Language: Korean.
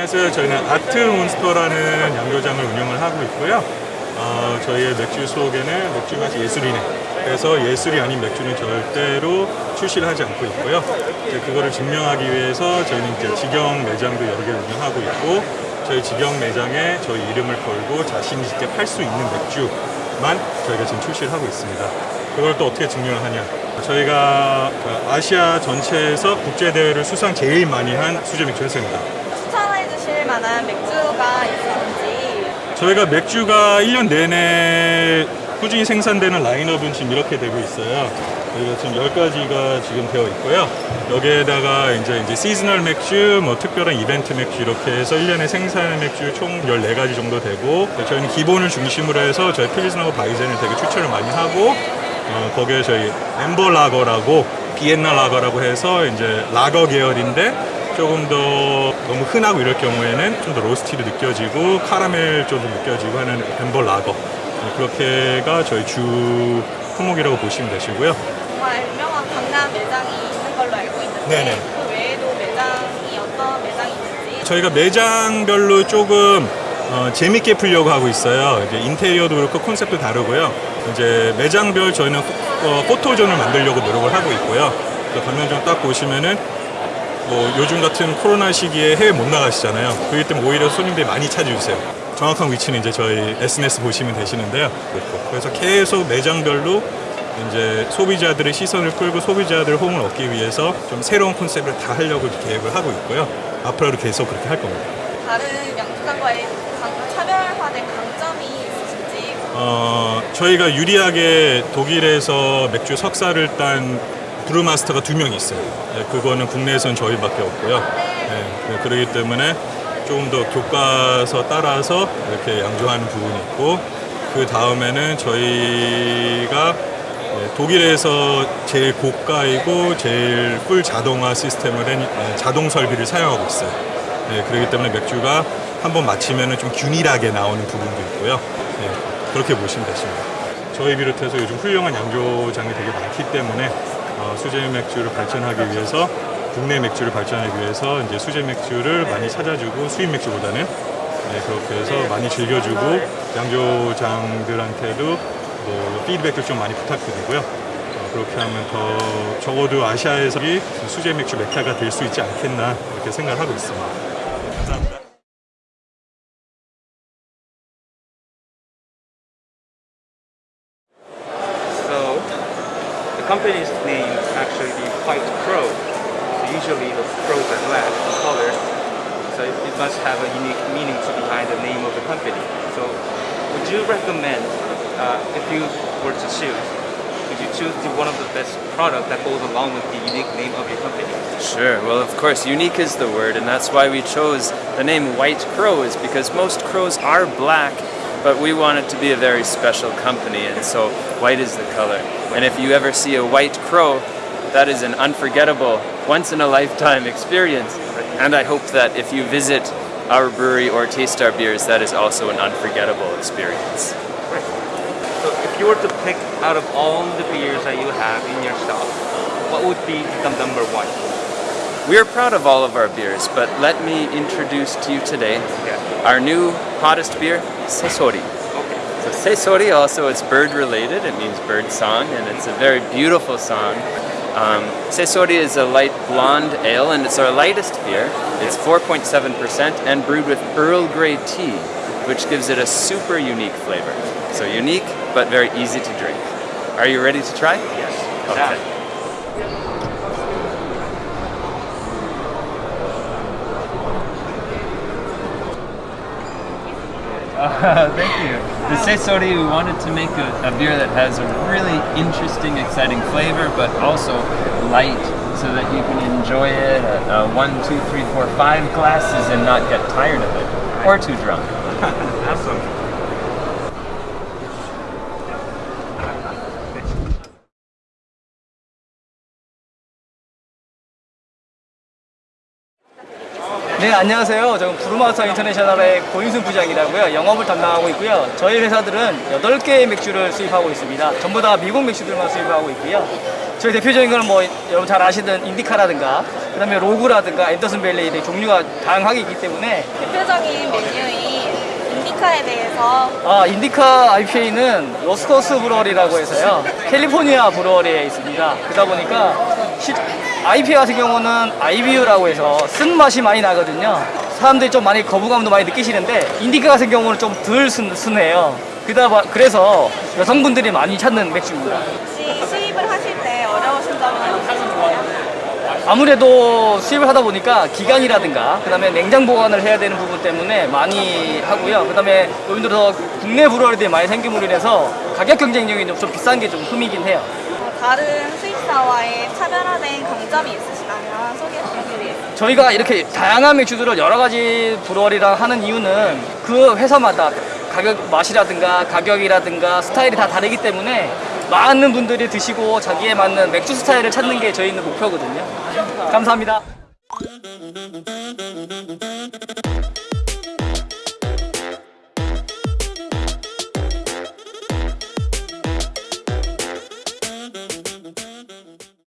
안녕하세요. 저희는 아트 몬스터라는 양조장을 운영을 하고 있고요. 어, 저희의 맥주 속에는 맥주 맛이 예술이네. 그래서 예술이 아닌 맥주는 절대로 출시를 하지 않고 있고요. 이제 그거를 증명하기 위해서 저희는 이제 직영 매장도 여러 개를 운영하고 있고 저희 직영 매장에 저희 이름을 걸고 자신 있게 팔 수 있는 맥주만 저희가 지금 출시를 하고 있습니다. 그걸 또 어떻게 증명을 하냐? 저희가 그 아시아 전체에서 국제 대회를 수상 제일 많이 한 수제 맥주 회사입니다. 추천해 주실 만한 맥주가 있는지 저희가 맥주가 1년 내내 꾸준히 생산되는 라인업은 지금 이렇게 되고 있어요. 저희가 지금 10가지가 지금 되어 있고요. 여기에다가 이제 이제 seasonal 맥주, 뭐 특별한 이벤트 맥주 이렇게 해서 1년에 생산의 맥주 총 14가지 정도 되고 저희는 기본을 중심으로 해서 저희 필스하고 바이젠을 되게 추천을 많이 하고 어, 거기에 저희 amber 라거라고 비엔나 라거라고 해서 이제 라거 계열인데 조금 더 너무 흔하고 이럴 경우에는 좀 더 roasty도 느껴지고 카라멜 쪽도 느껴지고 하는 amber 라거 네, 그렇게가 저희 주 품목이라고 보시면 되시고요. 정말 유명한 강남 매장이 있는 걸로 알고 있는데 네네. 그 외에도 매장이 어떤 매장이 있는지 저희가 매장별로 조금 어, 재밌게 풀려고 하고 있어요. 이제 인테리어도 그렇고 컨셉도 다르고요. 이제 매장별 저희는 포, 어, 포토존을 만들려고 노력을 하고 있고요. 그 가면점 딱 보시면은 뭐 요즘 같은 코로나 시기에 해외 못 나가시잖아요. 그렇기 때문에 오히려 손님들이 많이 찾아주세요. 정확한 위치는 이제 저희 SNS 보시면 되시는데요. 그래서 계속 매장별로 이제 소비자들의 시선을 끌고 소비자들의 호응을 얻기 위해서 좀 새로운 컨셉을 다 하려고 계획을 하고 있고요. 앞으로도 계속 그렇게 할 겁니다. 다른 양주장과의 강- 차별화된 강점이 있으신지 어, 저희가 유리하게 독일에서 맥주 석사를 딴 브루마스터가 두 명 있어요. 네, 그거는 국내에선 저희밖에 없고요. 네, 네, 그러기 때문에 조금 더 교과서 따라서 이렇게 양조하는 부분이 있고 그 다음에는 저희가 네, 독일에서 제일 고가이고 제일 풀 자동화 시스템을 한 네, 자동 설비를 사용하고 있어요. 네, 그렇기 때문에 맥주가 한번 마치면 좀 균일하게 나오는 부분도 있고요. 네, 그렇게 보시면 되십니다. 저희 비롯해서 요즘 훌륭한 양조장이 되게 많기 때문에 어, 수제 맥주를 발전하기 위해서 국내 맥주를 발전하기 위해서 이제 수제 맥주를 많이 찾아주고 수입 맥주보다는 네, 그렇게 해서 많이 즐겨주고 양조장들한테도 뭐 피드백도 좀 많이 부탁드리고요. 어, 그렇게 하면 더 적어도 아시아에서 이 수제 맥주 메타가 될 수 있지 않겠나 이렇게 생각하고 있습니다. 감사합니다. Company's name actually the White Crow. So usually the crows are black in color. So it, it must have a unique meaning to behind the name of the company. So would you recommend uh, if you were to choose, would you choose the one of the best product that goes along with the unique name of your company? Sure. Well, of course, unique is the word, and that's why we chose the name White Crow, is because most crows are black, but we want it to be a very special company, and so white is the color. And if you ever see a white crow, that is an unforgettable, once in a lifetime experience. And I hope that if you visit our brewery or taste our beers, that is also an unforgettable experience. Right. So if you were to pick out of all the beers that you have in your shop, what would be the number one? We are proud of all of our beers, but let me introduce to you today Yeah. our new hottest beer, Sesori. Okay. So Sesori also it's bird related. It means bird song, and it's a very beautiful song. Um, Sesori is a light blonde ale, and it's our lightest beer. It's 4.7% and brewed with Earl Grey tea, which gives it a super unique flavor. So unique, but very easy to drink. Are you ready to try? Yes. Okay. thank you. The Sesori, we wanted to make a, a beer that has a really interesting, exciting flavor, but also light, so that you can enjoy it at uh, one, two, three, four, five glasses and not get tired of it, or too drunk. Awesome. 네, 안녕하세요. 저는 브루마우스 인터내셔널의 고인순 부장이라고요. 영업을 담당하고 있고요. 저희 회사들은 8개의 맥주를 수입하고 있습니다. 전부 다 미국 맥주들만 수입하고 있고요. 저희 대표적인 거는 뭐 여러분 잘 아시는 인디카라든가 그 다음에 로그라든가 앤더슨 벨리 의 종류가 다양하게 있기 때문에 대표적인 메뉴인 인디카에 대해서 아 인디카 IPA는 로스트 코스트 brewery라고 해서요 캘리포니아 brewery에 있습니다 그러다 보니까 시, IPA 같은 경우는 IBU라고 해서 쓴 맛이 많이 나거든요 사람들이 좀 많이 거부감도 많이 느끼시는데 인디카 같은 경우는 좀 덜 순해요 그다 봐- 그래서 여성분들이 많이 찾는 맥주입니다 혹시 수입을 하실 때 어려우신 점은? 아무래도 수입을 하다 보니까 기간이라든가 그 다음에 냉장 보관을 해야 되는 부분 때문에 많이 하고요. 그 다음에 요즘 들어서 국내 brewery들이 많이 생김으로 인해서 가격 경쟁력이 좀, 좀 비싼 게 좀 흠이긴 해요. 어, 다른 수입사와의 차별화된 강점이 있으시다면 소개해 주시겠습니다. 저희가 이렇게 다양한 맥주들을 여러 가지 브루어리랑 하는 이유는 그 회사마다 가격 맛이라든가 가격이라든가 스타일이 다 다르기 때문에 많은 분들이 드시고 자기에 맞는 맥주 스타일을 찾는 게 저희는 목표거든요. 감사합니다.